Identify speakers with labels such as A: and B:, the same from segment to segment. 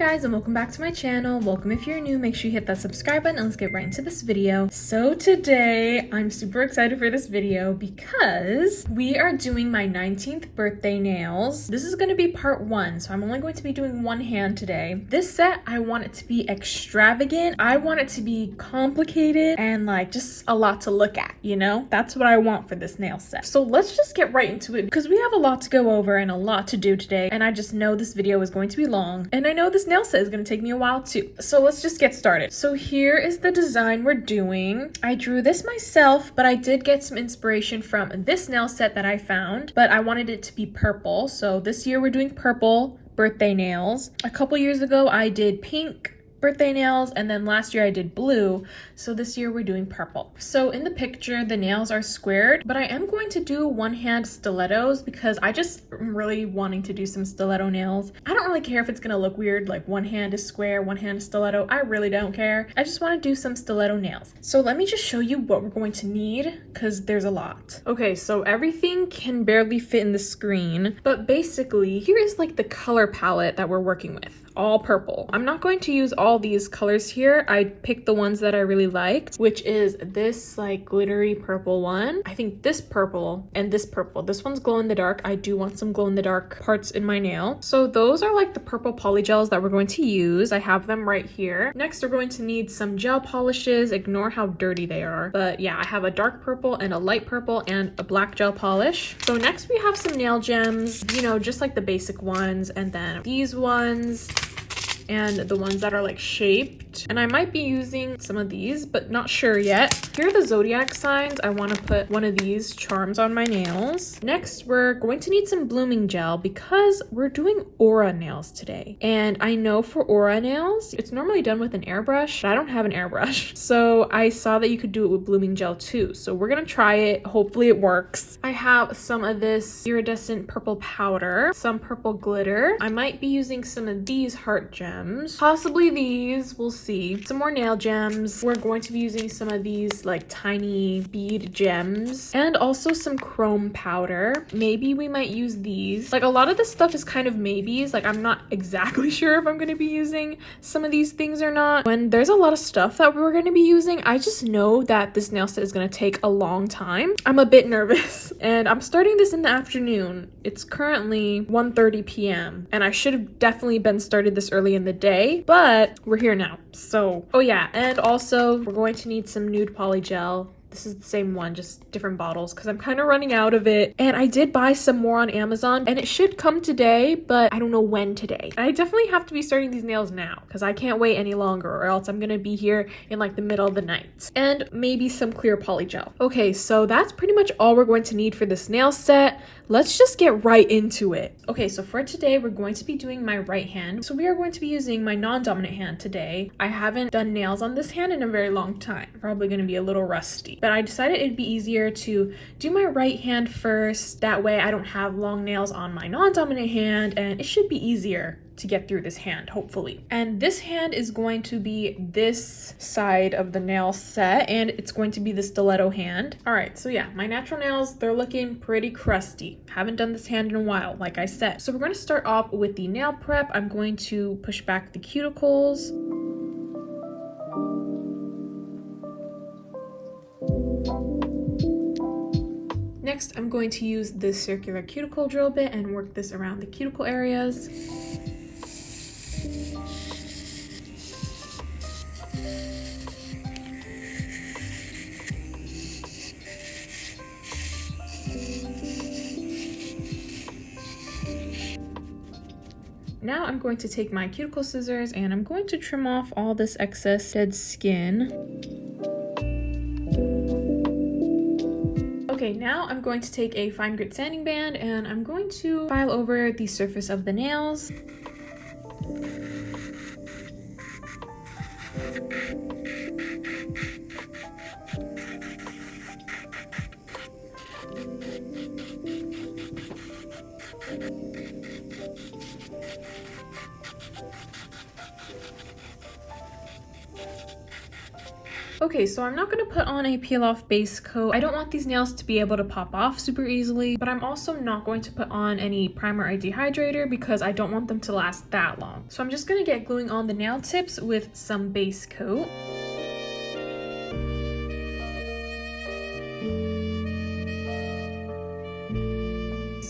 A: guys and welcome back to my channel. Welcome if you're new, make sure you hit that subscribe button and let's get right into this video. So today I'm super excited for this video because we are doing my 19th birthday nails. This is going to be part one, so I'm only going to be doing one hand today. This set, I want it to be extravagant. I want it to be complicated and like just a lot to look at, you know? That's what I want for this nail set. So let's just get right into it because we have a lot to go over and a lot to do today and I just know this video is going to be long and I know this nail set is going to take me a while too. So let's just get started. So here is the design we're doing. I drew this myself, but I did get some inspiration from this nail set that I found, but I wanted it to be purple. So this year we're doing purple birthday nails. A couple years ago I did pink, birthday nails and then last year I did blue. So this year we're doing purple. So in the picture the nails are squared but I am going to do one hand stilettos because I just am really wanting to do some stiletto nails. I don't really care if it's gonna look weird like one hand is square one hand is stiletto. I really don't care. I just want to do some stiletto nails. So let me just show you what we're going to need because there's a lot. Okay so everything can barely fit in the screen but basically here is like the color palette that we're working with all purple. I'm not going to use all these colors here. I picked the ones that I really liked, which is this like glittery purple one. I think this purple and this purple. This one's glow in the dark. I do want some glow in the dark parts in my nail. So those are like the purple polygels that we're going to use. I have them right here. Next, we're going to need some gel polishes. Ignore how dirty they are. But yeah, I have a dark purple and a light purple and a black gel polish. So next we have some nail gems, you know, just like the basic ones. And then these ones and the ones that are like shaped. And I might be using some of these, but not sure yet. Here are the zodiac signs. I want to put one of these charms on my nails. Next, we're going to need some blooming gel because we're doing aura nails today. And I know for aura nails, it's normally done with an airbrush, but I don't have an airbrush. So I saw that you could do it with blooming gel too. So we're gonna try it. Hopefully it works. I have some of this iridescent purple powder, some purple glitter. I might be using some of these heart gems gems. Possibly these, we'll see. Some more nail gems. We're going to be using some of these like tiny bead gems and also some chrome powder. Maybe we might use these. Like a lot of this stuff is kind of maybes. Like I'm not exactly sure if I'm going to be using some of these things or not. When there's a lot of stuff that we're going to be using, I just know that this nail set is going to take a long time. I'm a bit nervous and I'm starting this in the afternoon. It's currently 1.30 p.m. and I should have definitely been started this early in the day, but we're here now. So, oh yeah, and also we're going to need some nude poly gel this is the same one, just different bottles because I'm kind of running out of it. And I did buy some more on Amazon and it should come today, but I don't know when today. I definitely have to be starting these nails now because I can't wait any longer or else I'm going to be here in like the middle of the night. And maybe some clear poly gel. Okay, so that's pretty much all we're going to need for this nail set. Let's just get right into it. Okay, so for today, we're going to be doing my right hand. So we are going to be using my non-dominant hand today. I haven't done nails on this hand in a very long time. Probably going to be a little rusty but I decided it'd be easier to do my right hand first. That way I don't have long nails on my non-dominant hand and it should be easier to get through this hand, hopefully. And this hand is going to be this side of the nail set and it's going to be the stiletto hand. All right, so yeah, my natural nails, they're looking pretty crusty. Haven't done this hand in a while, like I said. So we're gonna start off with the nail prep. I'm going to push back the cuticles. Next, I'm going to use this circular cuticle drill bit and work this around the cuticle areas. Now I'm going to take my cuticle scissors and I'm going to trim off all this excess dead skin. Okay, now I'm going to take a fine grit sanding band and I'm going to file over the surface of the nails. Okay, so I'm not going to put on a peel off base coat. I don't want these nails to be able to pop off super easily, but I'm also not going to put on any primer or dehydrator because I don't want them to last that long. So I'm just going to get gluing on the nail tips with some base coat.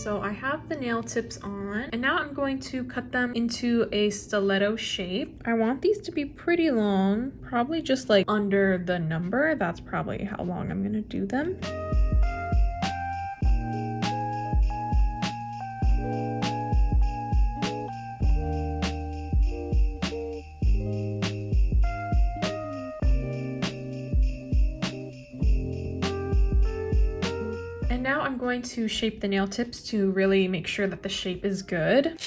A: So I have the nail tips on and now I'm going to cut them into a stiletto shape. I want these to be pretty long, probably just like under the number. That's probably how long I'm gonna do them. Going to shape the nail tips to really make sure that the shape is good.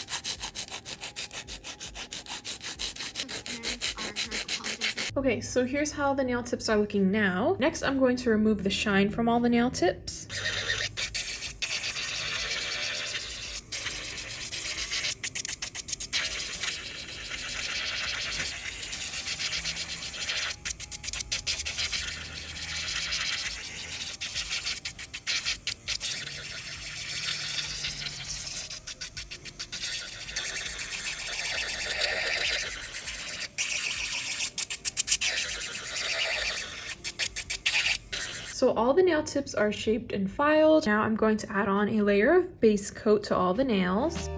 A: Okay, so here's how the nail tips are looking now. Next, I'm going to remove the shine from all the nail tips. So all the nail tips are shaped and filed. Now I'm going to add on a layer of base coat to all the nails.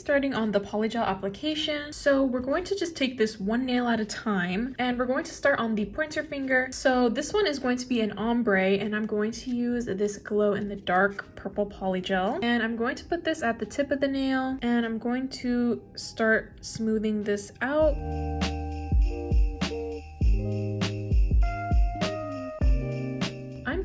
A: Starting on the polygel application. So we're going to just take this one nail at a time and we're going to start on the pointer finger. So this one is going to be an ombre and I'm going to use this glow in the dark purple polygel. And I'm going to put this at the tip of the nail and I'm going to start smoothing this out.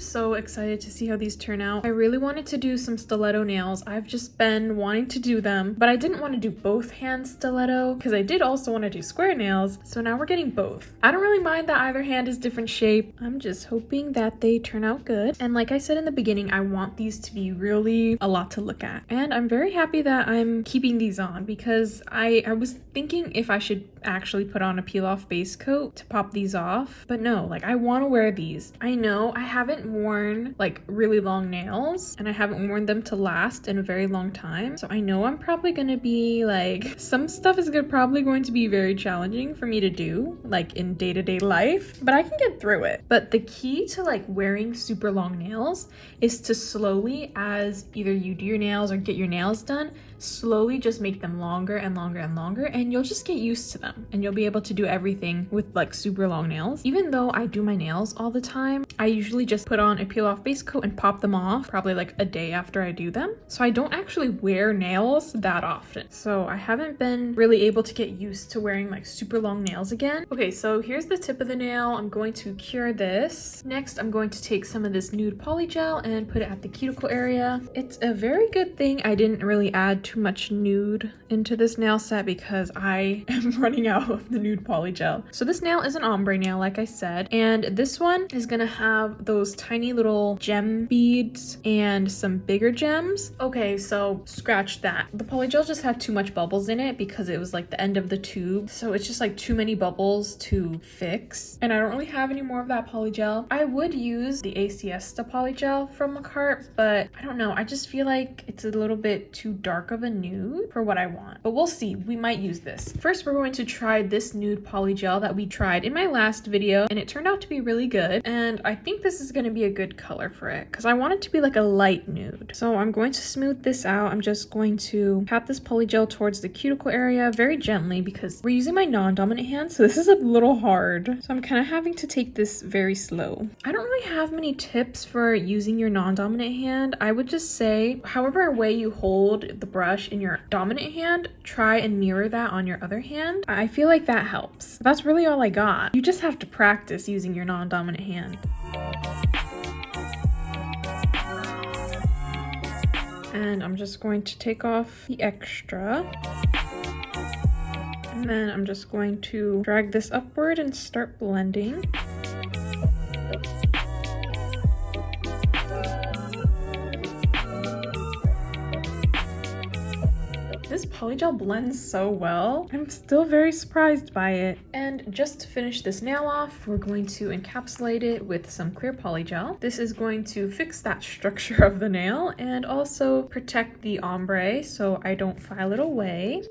A: So excited to see how these turn out. I really wanted to do some stiletto nails. I've just been wanting to do them, but I didn't want to do both hands stiletto because I did also want to do square nails. So now we're getting both. I don't really mind that either hand is different shape. I'm just hoping that they turn out good. And like I said in the beginning, I want these to be really a lot to look at. And I'm very happy that I'm keeping these on because I, I was thinking if I should actually put on a peel off base coat to pop these off, but no, like I want to wear these. I know I haven't worn like really long nails and I haven't worn them to last in a very long time. So I know I'm probably going to be like, some stuff is good, probably going to be very challenging for me to do like in day-to-day -day life, but I can get through it. But the key to like wearing super long nails is to slowly as either you do your nails or get your nails done, slowly just make them longer and longer and longer and you'll just get used to them and you'll be able to do everything with like super long nails. Even though I do my nails all the time, I usually just put on a peel off base coat and pop them off probably like a day after I do them. So I don't actually wear nails that often. So I haven't been really able to get used to wearing like super long nails again. Okay, so here's the tip of the nail. I'm going to cure this. Next, I'm going to take some of this nude polygel and put it at the cuticle area. It's a very good thing I didn't really add too much nude into this nail set because I am running out of the nude poly gel. So this nail is an ombre nail, like I said, and this one is gonna have those tiny little gem beads and some bigger gems. Okay, so scratch that. The polygel just had too much bubbles in it because it was like the end of the tube. So it's just like too many bubbles to fix. And I don't really have any more of that polygel. I would use the ACS polygel from Makartt, but I don't know. I just feel like it's a little bit too dark of a nude for what I want. But we'll see. We might use this. First, we're going to try this nude polygel that we tried in my last video, and it turned out to be really good. And I think this is going to be a good color for it because I want it to be like a light nude. So I'm going to smooth this out. I'm just going to pat this polygel towards the cuticle area very gently because we're using my non-dominant hand, so this is a little hard. So I'm kind of having to take this very slow. I don't really have many tips for using your non-dominant hand. I would just say, however way you hold the brush in your dominant hand, try and mirror that on your other hand. I feel like that helps. That's really all I got. You just have to practice using your non-dominant hand. And I'm just going to take off the extra And then I'm just going to drag this upward and start blending. This polygel blends so well. I'm still very surprised by it. And just to finish this nail off, we're going to encapsulate it with some clear polygel. This is going to fix that structure of the nail and also protect the ombre so I don't file it away.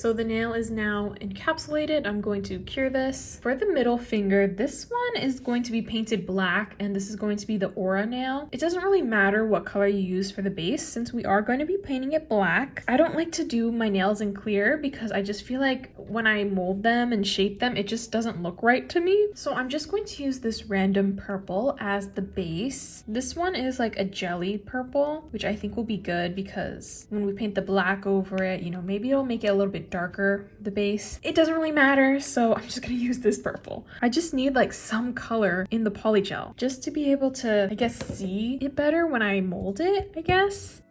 A: So the nail is now encapsulated. I'm going to cure this. For the middle finger, this one is going to be painted black and this is going to be the aura nail. It doesn't really matter what color you use for the base since we are going to be painting it black. I don't like to do my nails in clear because I just feel like when I mold them and shape them, it just doesn't look right to me. So I'm just going to use this random purple as the base. This one is like a jelly purple, which I think will be good because when we paint the black over it, you know, maybe it'll make it a little bit darker, the base. It doesn't really matter, so I'm just gonna use this purple. I just need like some color in the polygel just to be able to, I guess, see it better when I mold it, I guess.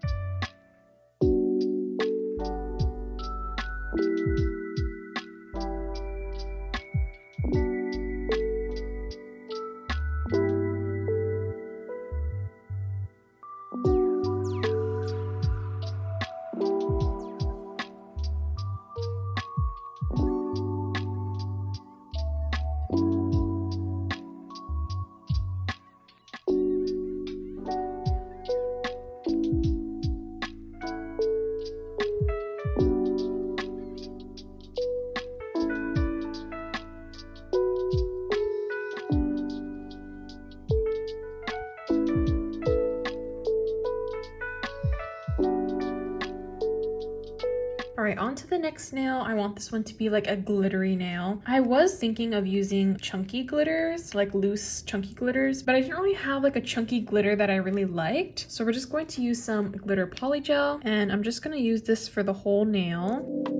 A: To the next nail. I want this one to be like a glittery nail. I was thinking of using chunky glitters, like loose chunky glitters, but I didn't really have like a chunky glitter that I really liked. So we're just going to use some glitter polygel and I'm just gonna use this for the whole nail.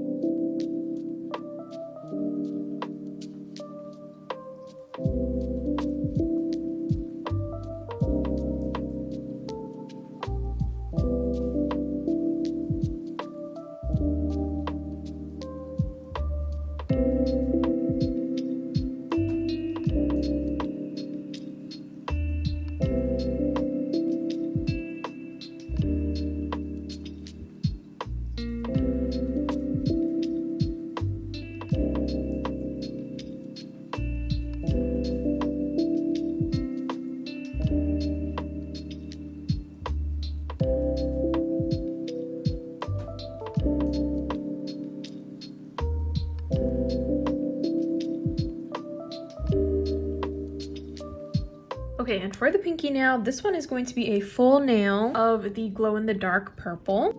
A: For the pinky nail, this one is going to be a full nail of the glow-in-the-dark purple.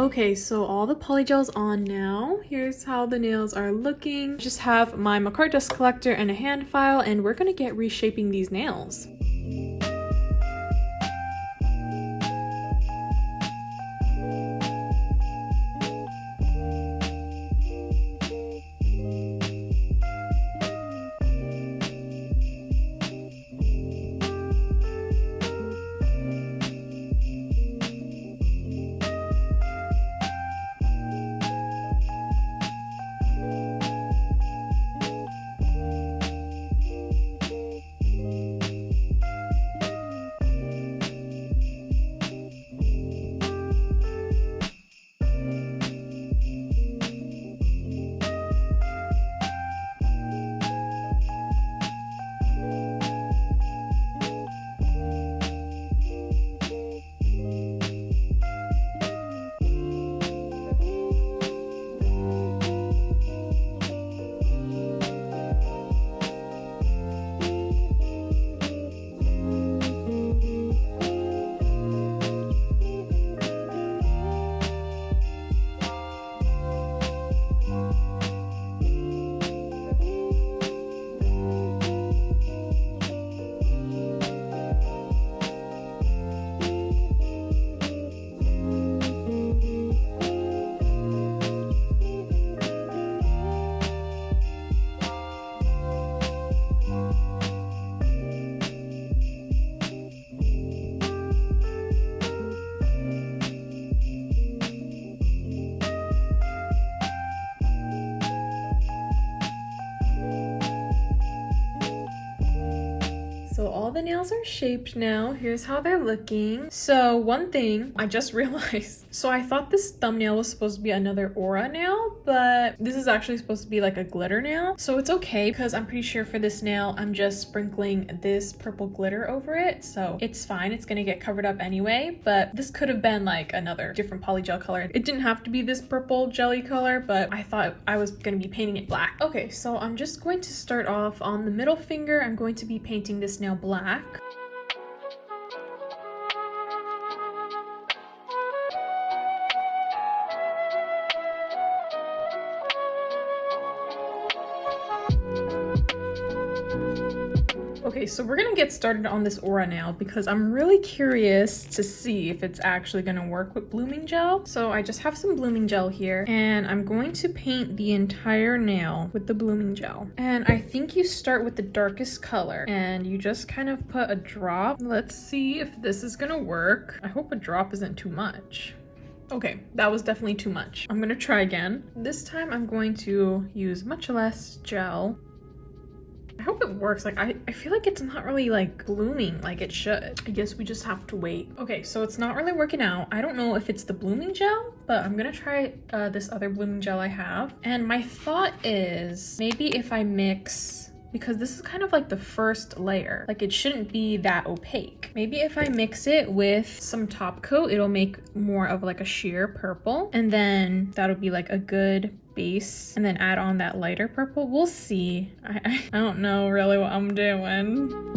A: Okay, so all the polygel's on now. Here's how the nails are looking. Just have my Makartt dust collector and a hand file, and we're gonna get reshaping these nails. The nails are shaped now. Here's how they're looking. So one thing I just realized. So I thought this thumbnail was supposed to be another aura nail, but this is actually supposed to be like a glitter nail. So it's okay because I'm pretty sure for this nail, I'm just sprinkling this purple glitter over it. So it's fine. It's gonna get covered up anyway, but this could have been like another different polygel color. It didn't have to be this purple jelly color, but I thought I was gonna be painting it black. Okay, so I'm just going to start off on the middle finger. I'm going to be painting this nail black. Okay, so we're gonna get started on this aura nail because I'm really curious to see if it's actually gonna work with blooming gel. So I just have some blooming gel here and I'm going to paint the entire nail with the blooming gel. And I think you start with the darkest color and you just kind of put a drop. Let's see if this is gonna work. I hope a drop isn't too much. Okay, that was definitely too much. I'm gonna try again. This time I'm going to use much less gel I hope it works. Like, I, I feel like it's not really like blooming like it should. I guess we just have to wait. Okay, so it's not really working out. I don't know if it's the blooming gel, but I'm gonna try uh, this other blooming gel I have. And my thought is maybe if I mix because this is kind of like the first layer. Like it shouldn't be that opaque. Maybe if I mix it with some top coat, it'll make more of like a sheer purple. And then that'll be like a good base and then add on that lighter purple. We'll see. I, I, I don't know really what I'm doing.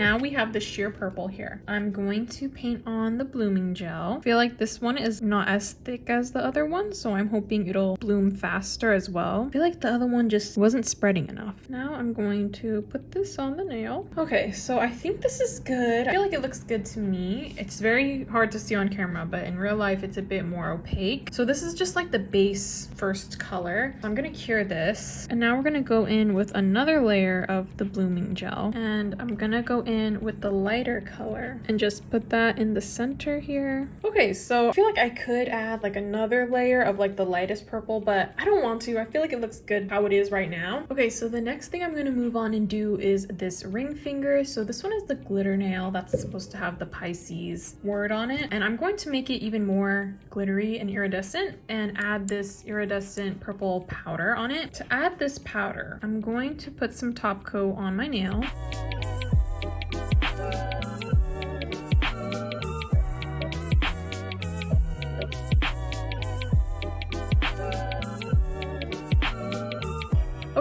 A: Now we have the sheer purple here. I'm going to paint on the blooming gel. I feel like this one is not as thick as the other one, so I'm hoping it'll bloom faster as well. I feel like the other one just wasn't spreading enough. Now I'm going to put this on the nail. Okay, so I think this is good. I feel like it looks good to me. It's very hard to see on camera, but in real life, it's a bit more opaque. So this is just like the base first color. I'm gonna cure this. And now we're gonna go in with another layer of the blooming gel. And I'm gonna go with the lighter color and just put that in the center here. Okay, so I feel like I could add like another layer of like the lightest purple, but I don't want to. I feel like it looks good how it is right now. Okay, so the next thing I'm gonna move on and do is this ring finger. So this one is the glitter nail that's supposed to have the Pisces word on it. And I'm going to make it even more glittery and iridescent and add this iridescent purple powder on it. To add this powder, I'm going to put some top coat on my nail.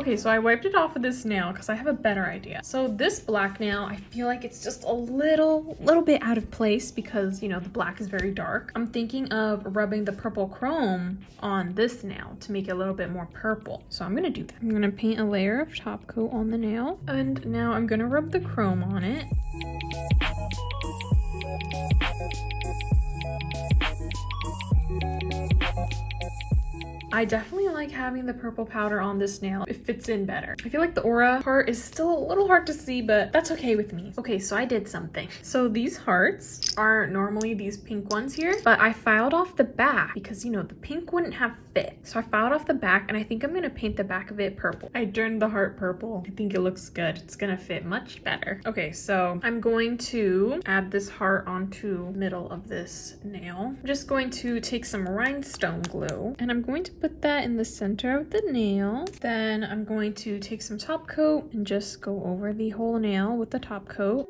A: Okay, so I wiped it off of this nail because I have a better idea. So this black nail, I feel like it's just a little, little bit out of place because, you know, the black is very dark. I'm thinking of rubbing the purple chrome on this nail to make it a little bit more purple. So I'm gonna do that. I'm gonna paint a layer of top coat on the nail. And now I'm gonna rub the chrome on it. I definitely like having the purple powder on this nail. It fits in better. I feel like the aura part is still a little hard to see, but that's okay with me. Okay, so I did something. So these hearts are normally these pink ones here, but I filed off the back because, you know, the pink wouldn't have fit. So I filed off the back and I think I'm gonna paint the back of it purple. I turned the heart purple. I think it looks good. It's gonna fit much better. Okay, so I'm going to add this heart onto middle of this nail. I'm just going to take some rhinestone glue and I'm going to put that in the center of the nail. Then I'm going to take some top coat and just go over the whole nail with the top coat.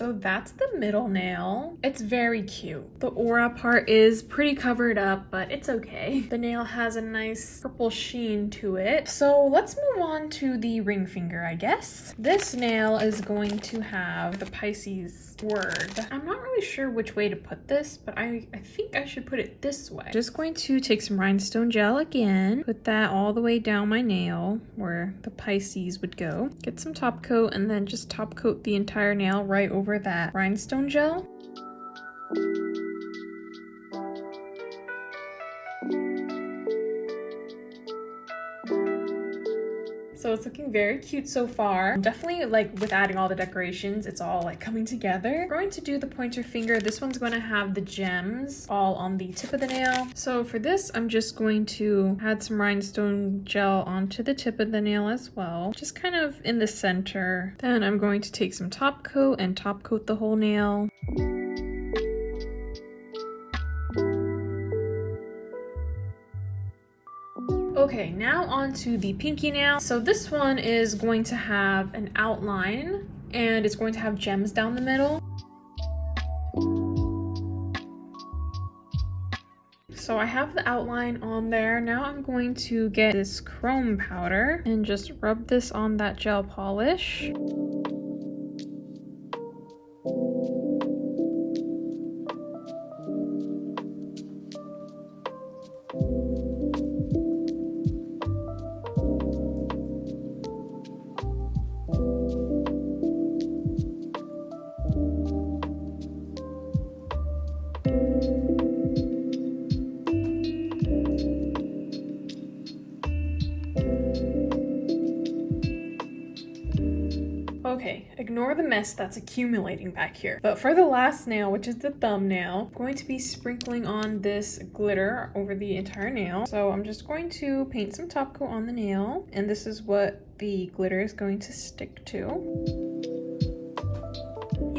A: So that's the middle nail. It's very cute. The aura part is pretty covered up, but it's okay. The nail has a nice purple sheen to it. So let's move on to the ring finger, I guess. This nail is going to have the Pisces word. I'm not really sure which way to put this, but I, I think I should put it this way. Just going to take some rhinestone gel again, put that all the way down my nail where the Pisces would go. Get some top coat and then just top coat the entire nail right over over that rhinestone gel. So it's looking very cute so far. Definitely like with adding all the decorations, it's all like coming together. We're going to do the pointer finger. This one's going to have the gems all on the tip of the nail. So for this, I'm just going to add some rhinestone gel onto the tip of the nail as well. Just kind of in the center. Then I'm going to take some top coat and top coat the whole nail. Okay, now on to the pinky nail. So this one is going to have an outline and it's going to have gems down the middle. So I have the outline on there. Now I'm going to get this chrome powder and just rub this on that gel polish. Okay, ignore the mess that's accumulating back here. But for the last nail, which is the thumbnail, I'm going to be sprinkling on this glitter over the entire nail. So I'm just going to paint some top coat on the nail, and this is what the glitter is going to stick to.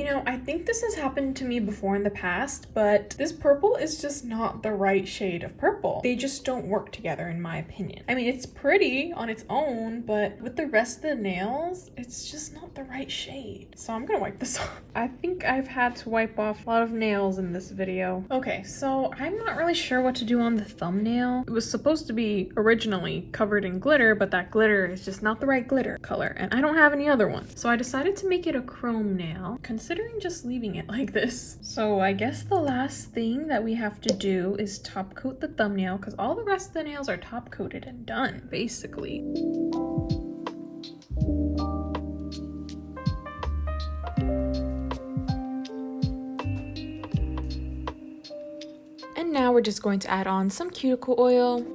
A: You know, I think this has happened to me before in the past, but this purple is just not the right shade of purple. They just don't work together in my opinion. I mean, it's pretty on its own, but with the rest of the nails, it's just not the right shade. So I'm gonna wipe this off. I think I've had to wipe off a lot of nails in this video. Okay, so I'm not really sure what to do on the thumbnail. It was supposed to be originally covered in glitter, but that glitter is just not the right glitter color, and I don't have any other ones. So I decided to make it a chrome nail considering just leaving it like this. So I guess the last thing that we have to do is top coat the thumbnail because all the rest of the nails are top coated and done, basically. And now we're just going to add on some cuticle oil.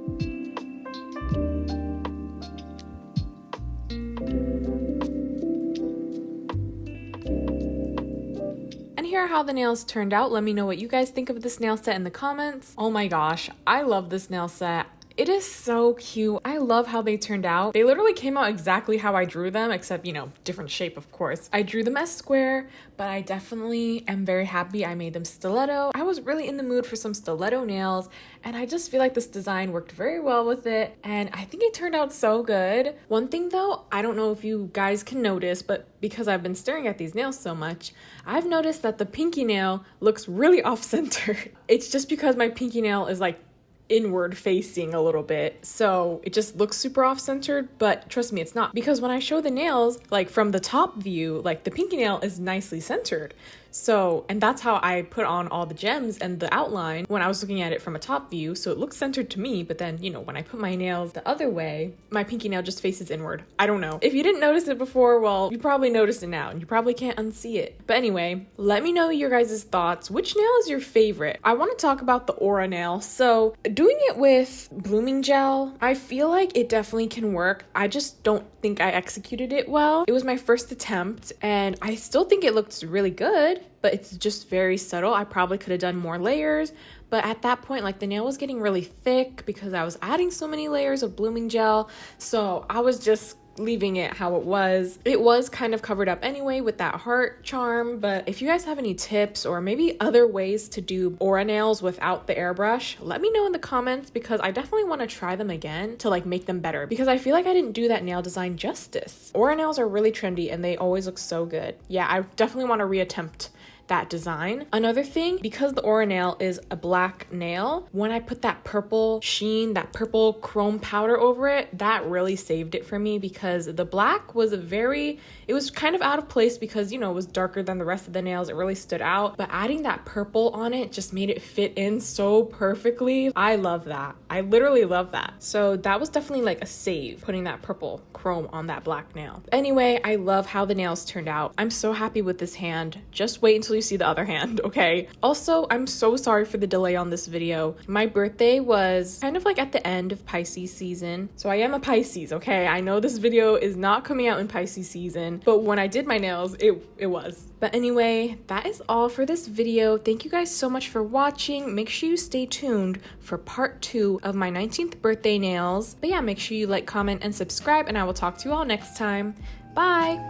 A: How the nails turned out. Let me know what you guys think of this nail set in the comments. Oh my gosh, I love this nail set It is so cute. I love how they turned out. They literally came out exactly how I drew them, except, you know, different shape, of course. I drew them as square, but I definitely am very happy I made them stiletto. I was really in the mood for some stiletto nails, and I just feel like this design worked very well with it, and I think it turned out so good. One thing though, I don't know if you guys can notice, but because I've been staring at these nails so much, I've noticed that the pinky nail looks really off-center. It's just because my pinky nail is like inward facing a little bit. So it just looks super off centered, but trust me, it's not. Because when I show the nails, like from the top view, like the pinky nail is nicely centered. So, and that's how I put on all the gems and the outline when I was looking at it from a top view. So it looks centered to me, but then, you know, when I put my nails the other way, my pinky nail just faces inward. I don't know. If you didn't notice it before, well, you probably noticed it now and you probably can't unsee it. But anyway, let me know your guys' thoughts. Which nail is your favorite? I want to talk about the Aura nail. So doing it with blooming gel, I feel like it definitely can work. I just don't think I executed it well. It was my first attempt and I still think it looks really good but it's just very subtle. I probably could have done more layers, but at that point, like the nail was getting really thick because I was adding so many layers of blooming gel. So I was just leaving it how it was. It was kind of covered up anyway with that heart charm, but if you guys have any tips or maybe other ways to do aura nails without the airbrush, let me know in the comments because I definitely want to try them again to like make them better because I feel like I didn't do that nail design justice. Aura nails are really trendy and they always look so good. Yeah, I definitely want to reattempt that design. Another thing, because the Aura nail is a black nail, when I put that purple sheen, that purple chrome powder over it, that really saved it for me because the black was a very, it was kind of out of place because, you know, it was darker than the rest of the nails. It really stood out. But adding that purple on it just made it fit in so perfectly. I love that. I literally love that. So that was definitely like a save, putting that purple chrome on that black nail. Anyway, I love how the nails turned out. I'm so happy with this hand. Just wait until you see the other hand, okay? Also, I'm so sorry for the delay on this video. My birthday was kind of like at the end of Pisces season. So I am a Pisces, okay? I know this video is not coming out in Pisces season, but when I did my nails, it, it was. But anyway, that is all for this video. Thank you guys so much for watching. Make sure you stay tuned for part two of my 19th birthday nails. But yeah, make sure you like, comment, and subscribe, and I will talk to you all next time. Bye!